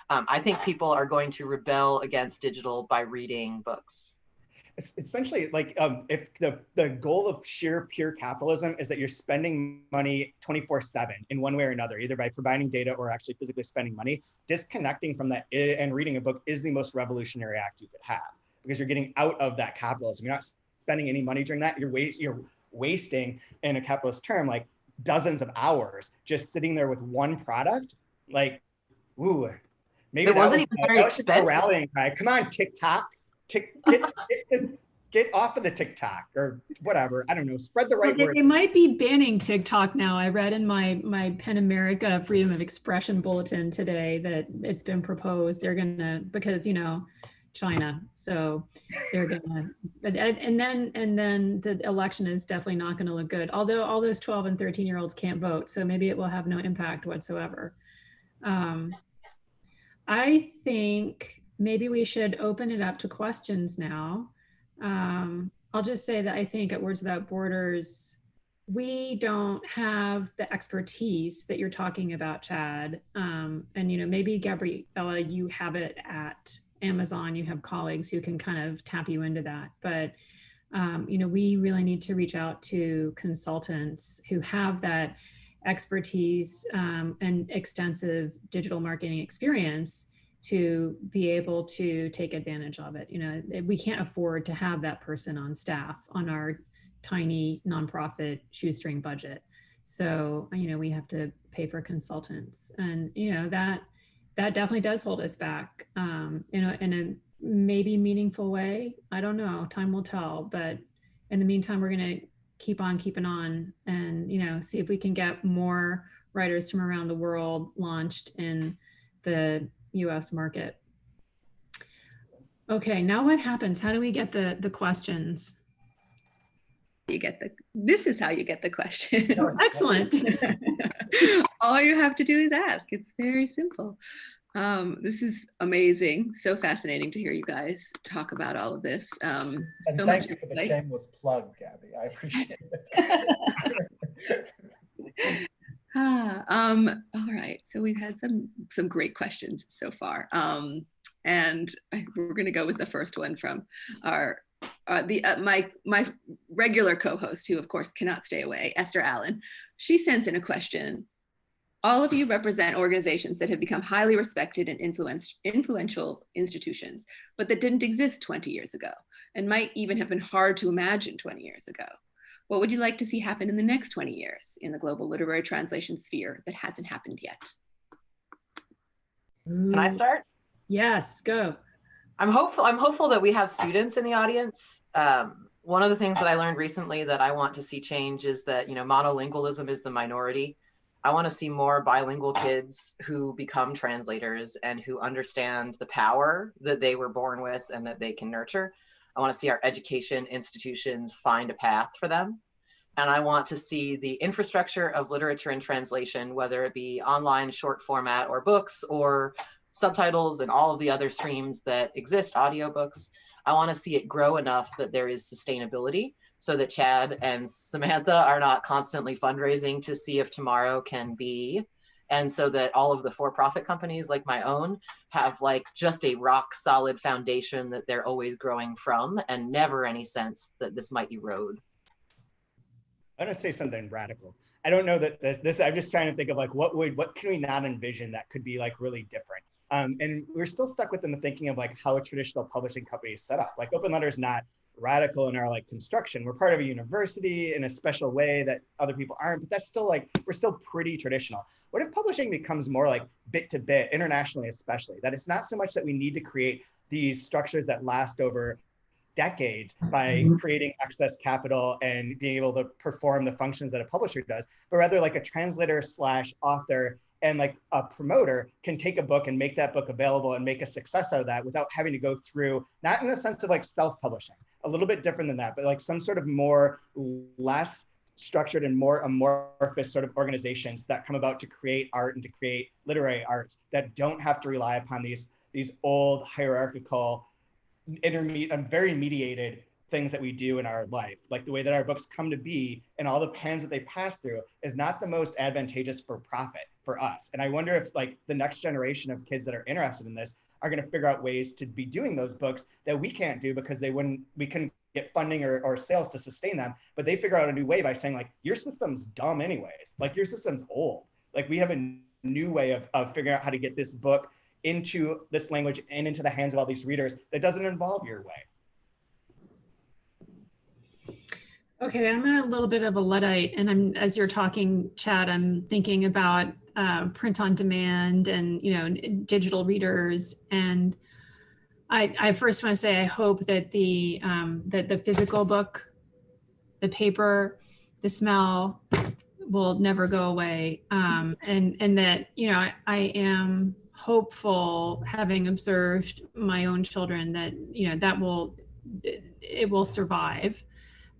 um, I think people are going to rebel against digital by reading books essentially like um, if the, the goal of sheer pure capitalism is that you're spending money 24 7 in one way or another, either by providing data or actually physically spending money, disconnecting from that and reading a book is the most revolutionary act you could have because you're getting out of that capitalism. You're not spending any money during that. You're, waste, you're wasting, in a capitalist term, like dozens of hours just sitting there with one product. Like, ooh, maybe it wasn't was, even very expensive. Rallying cry. Come on, TikTok tick, get, get, get, off of the TikTok or whatever. I don't know. Spread the right well, word. They might be banning TikTok now. I read in my my PEN America Freedom of Expression bulletin today that it's been proposed. They're gonna because you know China, so they're gonna. But and then and then the election is definitely not going to look good. Although all those 12 and 13 year olds can't vote, so maybe it will have no impact whatsoever. Um, I think maybe we should open it up to questions now. Um, I'll just say that I think at Words Without Borders, we don't have the expertise that you're talking about, Chad. Um, and, you know, maybe Gabriella, you have it at Amazon, you have colleagues who can kind of tap you into that. But, um, you know, we really need to reach out to consultants who have that expertise um, and extensive digital marketing experience to be able to take advantage of it. You know, we can't afford to have that person on staff on our tiny nonprofit shoestring budget. So, you know, we have to pay for consultants and, you know, that, that definitely does hold us back um, in a, in a maybe meaningful way. I don't know, time will tell, but in the meantime, we're going to keep on keeping on and, you know, see if we can get more writers from around the world launched in the US market. Okay, now what happens? How do we get the, the questions? You get the, this is how you get the question. Excellent. [laughs] All you have to do is ask. It's very simple. Um, this is amazing. So fascinating to hear you guys talk about all of this. Um, And so thank much you for the insight. shameless plug, Gabby. I appreciate it. [laughs] [laughs] Ah, um, all right. So we've had some some great questions so far, um, and I, we're going to go with the first one from our uh, the uh, my my regular co-host, who of course cannot stay away, Esther Allen. She sends in a question. All of you represent organizations that have become highly respected and influenced, influential institutions, but that didn't exist 20 years ago and might even have been hard to imagine 20 years ago. What would you like to see happen in the next 20 years in the global literary translation sphere that hasn't happened yet? Can I start? Yes, go. I'm hopeful. I'm hopeful that we have students in the audience. Um, one of the things that I learned recently that I want to see change is that you know monolingualism is the minority. I want to see more bilingual kids who become translators and who understand the power that they were born with and that they can nurture. I want to see our education institutions find a path for them. And I want to see the infrastructure of literature and translation, whether it be online short format or books or subtitles and all of the other streams that exist, audiobooks. I want to see it grow enough that there is sustainability so that Chad and Samantha are not constantly fundraising to see if tomorrow can be. And so that all of the for profit companies like my own have like just a rock solid foundation that they're always growing from and never any sense that this might erode. I'm gonna say something radical. I don't know that this, this, I'm just trying to think of like, what would, what can we not envision that could be like really different? Um, and we're still stuck within the thinking of like how a traditional publishing company is set up. Like Open Letter is not radical in our like construction. We're part of a university in a special way that other people aren't, but that's still like, we're still pretty traditional. What if publishing becomes more like bit to bit, internationally especially, that it's not so much that we need to create these structures that last over decades mm-hmm. by creating excess capital and being able to perform the functions that a publisher does, but rather like a translator slash author and like a promoter can take a book and make that book available and make a success out of that without having to go through, not in the sense of like self-publishing, a little bit different than that, but like some sort of more less structured and more amorphous sort of organizations that come about to create art and to create literary arts that don't have to rely upon these these old hierarchical intermediate and very mediated things that we do in our life. Like the way that our books come to be and all the pens that they pass through is not the most advantageous for profit for us. And i wonder if like the next generation of kids that are interested in this are going to figure out ways to be doing those books that we can't do because they wouldn't we couldn't get funding or, or sales to sustain them. But they figure out a new way by saying like your system's dumb anyways. Like your system's old. Like we have a new way of, of figuring out how to get this book into this language and into the hands of all these readers that doesn't involve your way Okay, I'm a little bit of a Luddite, and I'm as you're talking, Chad, I'm thinking about uh, print on demand and you know digital readers. And I, I first want to say I hope that the um, that the physical book, the paper, the smell will never go away, um, and and that you know I, I am hopeful, having observed my own children, that you know that will it will survive.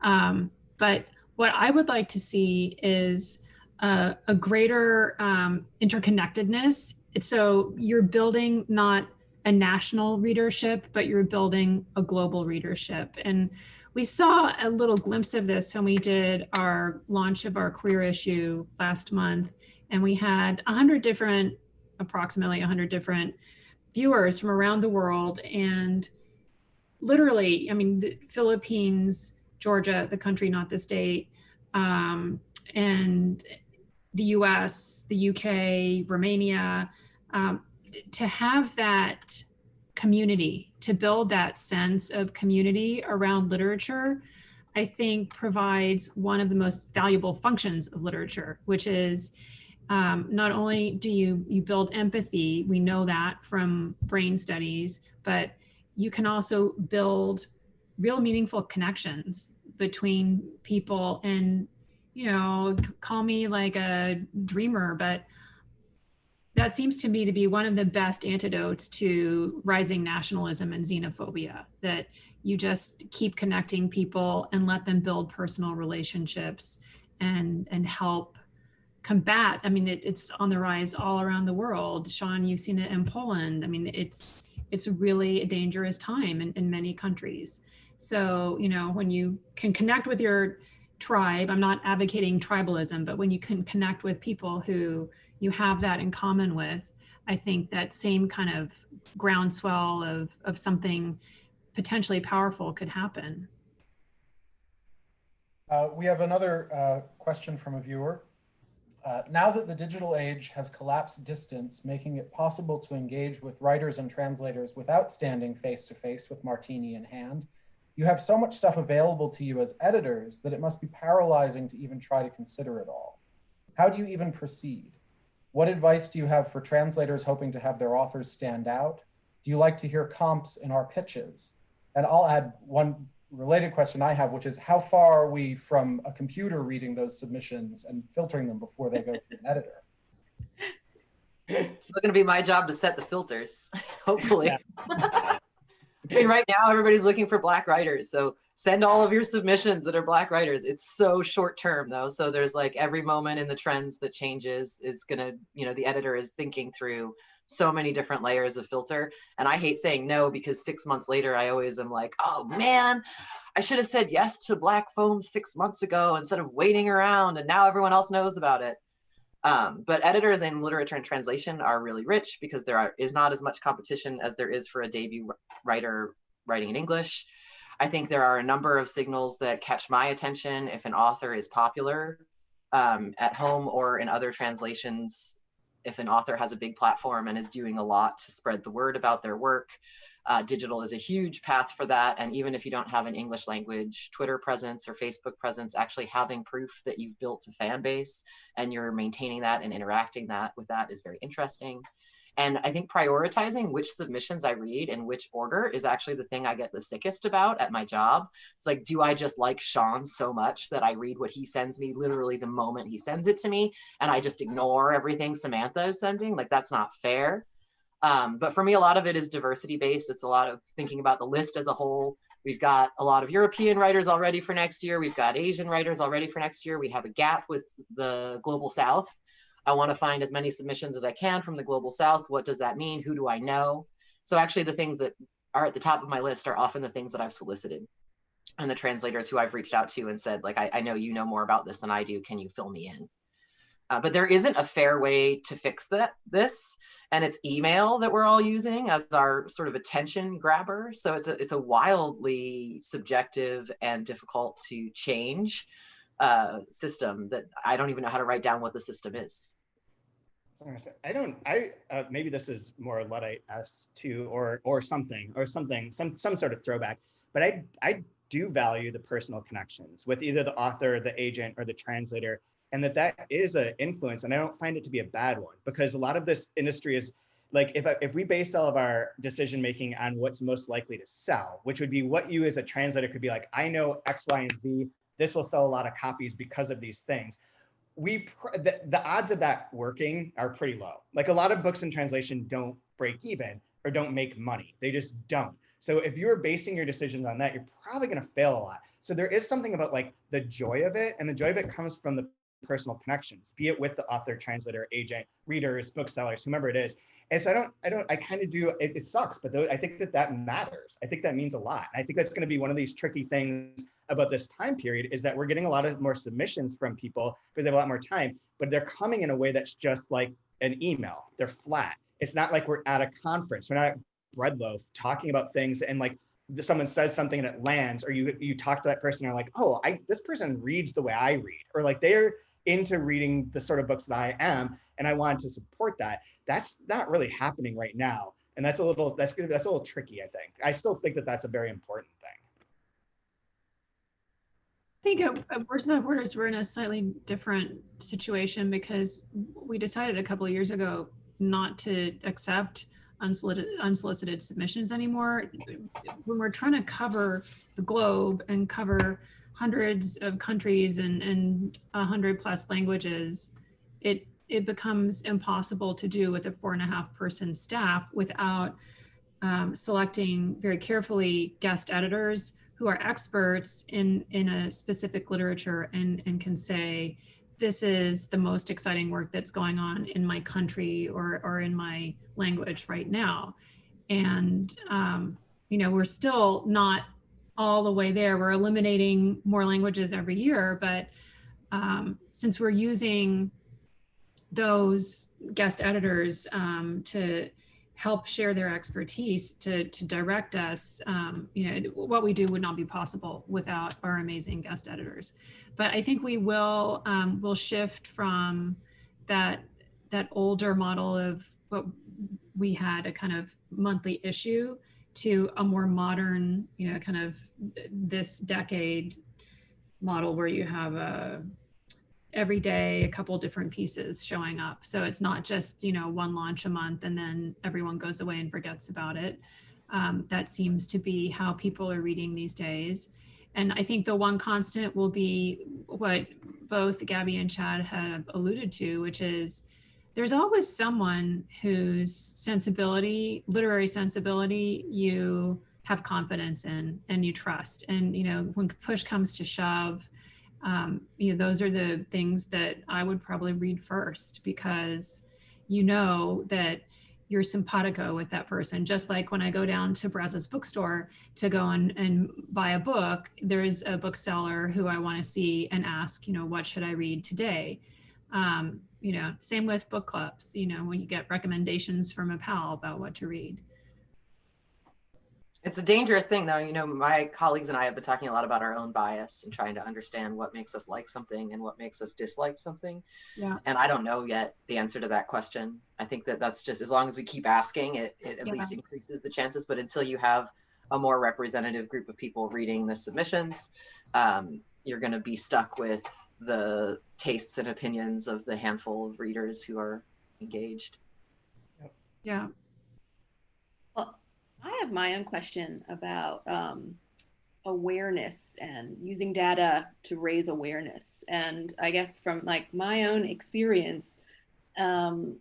Um, but what I would like to see is uh, a greater um, interconnectedness. So you're building not a national readership, but you're building a global readership. And we saw a little glimpse of this when we did our launch of our queer issue last month. And we had 100 different, approximately 100 different viewers from around the world. And literally, I mean, the Philippines, Georgia, the country, not the state, um, and the US, the UK, Romania, um, to have that community, to build that sense of community around literature, I think provides one of the most valuable functions of literature, which is um, not only do you you build empathy, we know that from brain studies, but you can also build real meaningful connections between people and you know call me like a dreamer but that seems to me to be one of the best antidotes to rising nationalism and xenophobia that you just keep connecting people and let them build personal relationships and and help combat i mean it, it's on the rise all around the world. Sean you've seen it in poland. I mean it's it's really a dangerous time in, in many countries so you know when you can connect with your tribe i'm not advocating tribalism but when you can connect with people who you have that in common with, I think that same kind of groundswell of, of something potentially powerful could happen. Uh, we have another uh, question from a viewer. Uh, now that the digital age has collapsed distance, making it possible to engage with writers and translators without standing face to face with martini in hand, you have so much stuff available to you as editors that it must be paralyzing to even try to consider it all. How do you even proceed? What advice do you have for translators hoping to have their authors stand out? Do you like to hear comps in our pitches? And I'll add one related question I have, which is how far are we from a computer reading those submissions and filtering them before they go to an editor? [laughs] It's still going to be my job to set the filters, [laughs] hopefully. I [laughs] mean, right now everybody's looking for black writers, so send all of your submissions that are black writers. It's so short term though. So there's like every moment in the trends that changes is gonna you know the editor is thinking through so many different layers of filter. And i hate saying no because six months later i always am like oh man i should have said yes to black foam six months ago instead of waiting around and now everyone else knows about it um, but editors in literature and translation are really rich because there are, is not as much competition as there is for a debut writer writing in english I think there are a number of signals that catch my attention if an author is popular um, at home or in other translations. If an author has a big platform and is doing a lot to spread the word about their work, uh, digital is a huge path for that. And even if you don't have an English language Twitter presence or Facebook presence, actually having proof that you've built a fan base and you're maintaining that and interacting that with that is very interesting. And I think prioritizing which submissions I read in which order is actually the thing I get the sickest about at my job. It's like, do I just like Sean so much that I read what he sends me literally the moment he sends it to me and I just ignore everything Samantha is sending? Like, that's not fair. Um, but for me, a lot of it is diversity based. It's a lot of thinking about the list as a whole. We've got a lot of European writers already for next year. We've got Asian writers already for next year. We have a gap with the global South I want to find as many submissions as I can from the global south. What does that mean? Who do I know? So actually the things that are at the top of my list are often the things that I've solicited and the translators who I've reached out to and said, like, I, I know you know more about this than I do. Can you fill me in? Uh, but there isn't a fair way to fix that this and it's email that we're all using as our sort of attention grabber so it's a it's a wildly subjective and difficult to change uh, system that I don't even know how to write down what the system is. I don't. I uh, maybe this is more Luddite s two or or something or something some some sort of throwback. But I I do value the personal connections with either the author, the agent, or the translator, and that that is an influence. And I don't find it to be a bad one because a lot of this industry is like if if we based all of our decision making on what's most likely to sell, which would be what you as a translator could be like. I know X, Y, and Z this will sell a lot of copies because of these things. We the, the odds of that working are pretty low. Like a lot of books in translation don't break even or don't make money. They just don't. So if you're basing your decisions on that, you're probably going to fail a lot. So there is something about like the joy of it, and the joy of it comes from the personal connections, be it with the author, translator, agent, readers, booksellers, whomever it is. And so I don't, I don't, I kind of do. It, it sucks, but I think that that matters. I think that means a lot. I think that's going to be one of these tricky things about this time period is that we're getting a lot of more submissions from people because they have a lot more time, but they're coming in a way that's just like an email. They're flat. It's not like we're at a conference. We're not at Breadloaf talking about things and like someone says something and it lands, or you you talk to that person and are like, oh, I this person reads the way I read, or like they're into reading the sort of books that I am, and I wanted to support that. That's not really happening right now, and that's a little that's gonna that's a little tricky. I think I still think that that's a very important thing. I think at, Words Without Borders, we're in a slightly different situation because we decided a couple of years ago not to accept unsolicited, unsolicited submissions anymore. When we're trying to cover the globe and cover hundreds of countries and, and a hundred plus languages, it, it becomes impossible to do with a four and a half person staff without um, selecting very carefully guest editors who are experts in in a specific literature and and can say this is the most exciting work that's going on in my country or or in my language right now. And um, you know we're still not all the way there. We're eliminating more languages every year but um, since we're using those guest editors um, to help share their expertise to to direct us um, you know what we do would not be possible without our amazing guest editors. But i think we will um, will shift from that that older model of what we had a kind of monthly issue to a more modern you know kind of this decade model where you have a every day a couple different pieces showing up. So it's not just you know one launch a month and then everyone goes away and forgets about it. Um, that seems to be how people are reading these days. And i think the one constant will be what both gabby and chad have alluded to which is there's always someone whose sensibility literary sensibility you have confidence in and you trust. And you know when push comes to shove um, you know, those are the things that I would probably read first because you know that you're simpatico with that person. Just like when I go down to Brazos bookstore to go and, and buy a book, there's a bookseller who I want to see and ask, you know, what should I read today? Um, you know, same with book clubs, you know, when you get recommendations from a pal about what to read. It's a dangerous thing though. You know, my colleagues and I have been talking a lot about our own bias and trying to understand what makes us like something and what makes us dislike something. Yeah. And I don't know yet the answer to that question. I think that that's just as long as we keep asking, it, it at Yeah. least increases the chances. But until you have a more representative group of people reading the submissions, um, you're going to be stuck with the tastes and opinions of the handful of readers who are engaged. Yeah. I have my own question about um, awareness and using data to raise awareness. And I guess from like my own experience, um,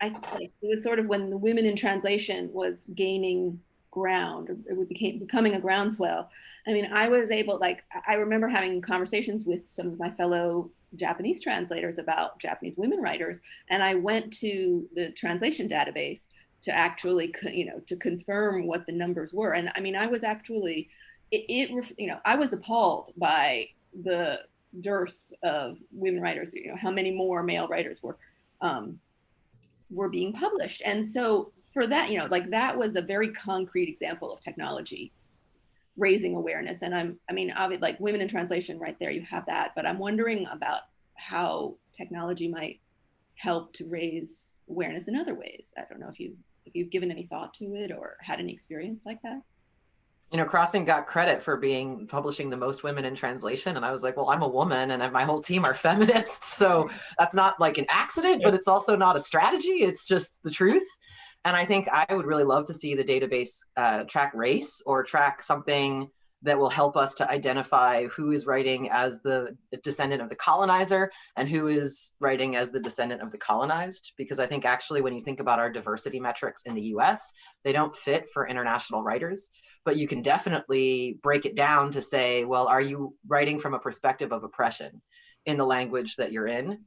I it was sort of when the women in translation was gaining ground, it became becoming a groundswell. I mean, I was able, like, I remember having conversations with some of my fellow Japanese translators about Japanese women writers, and I went to the translation database to actually, you know, to confirm what the numbers were. And I mean, I was actually, it, it you know, I was appalled by the dearth of women writers. You know, how many more male writers were um, were being published. And so for that, you know, like that was a very concrete example of technology raising awareness. And I'm, I mean, obviously, like women in translation, right there, you have that. But I'm wondering about how technology might help to raise awareness in other ways. I don't know if you if you've given any thought to it or had any experience like that. you know, Crossing got credit for being publishing the most women in translation. And I was like, well, I'm a woman and my whole team are [laughs] feminists. So that's not like an accident, but it's also not a strategy. It's just the truth. And I think I would really love to see the database uh, track race or track something that will help us to identify who is writing as the descendant of the colonizer and who is writing as the descendant of the colonized. Because I think actually, when you think about our diversity metrics in the US, they don't fit for international writers. But you can definitely break it down to say, well, are you writing from a perspective of oppression in the language that you're in?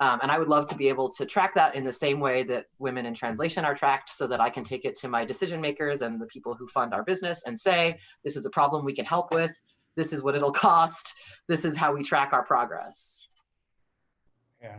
Um, and I would love to be able to track that in the same way that women in translation are tracked so that I can take it to my decision makers and the people who fund our business and say, this is a problem we can help with. This is what it'll [laughs] cost. This is how we track our progress. Yeah,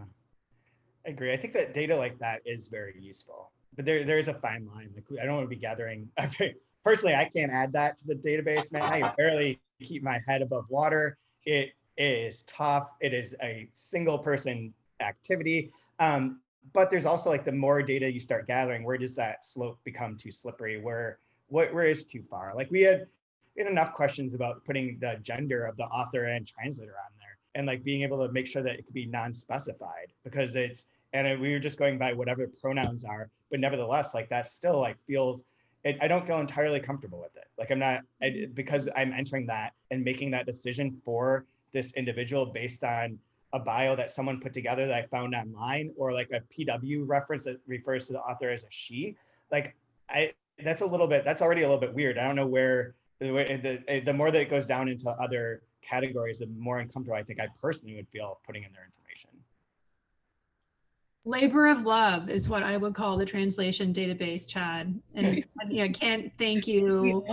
I agree. I think that data like that is very useful, but there there is a fine line. Like I don't want to be gathering. [laughs] Personally, I can't add that to the database, man. I barely keep my head above water. It is tough. It is a single person activity. Um, but there's also like the more data you start gathering, where does that slope become too slippery? Where what where is too far? Like we had we had enough questions about putting the gender of the author and translator on there and like being able to make sure that it could be non-specified because it's and it- we were just going by whatever pronouns are but nevertheless like that still like feels it, i don't feel entirely comfortable with it like i'm not I, because i'm entering that and making that decision for this individual based on a bio that someone put together that i found online or like a pw reference that refers to the author as a she. Like i that's a little bit that's already a little bit weird. I don't know where the, way- the, the more that it goes down into other categories the more uncomfortable i think i personally would feel putting in their information. Labor of love is what I would call the translation database, Chad. And [laughs] I can't thank you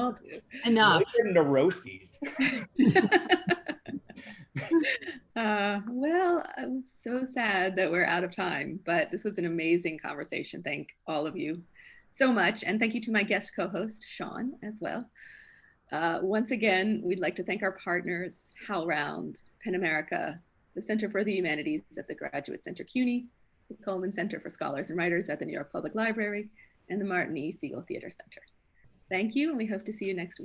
enough. Labor neuroses [laughs] Uh, well, I'm so sad that we're out of time, but this was an amazing conversation. Thank all of you so much. And thank you to my guest co-host, Sean, as well. Uh, once again, we'd like to thank our partners, HowlRound, PEN America, the Center for the Humanities at the Graduate Center CUNY, the Cullman Center for Scholars and Writers at the New York Public Library, and the Martin E. Segal Theater Center. Thank you, and we hope to see you next week.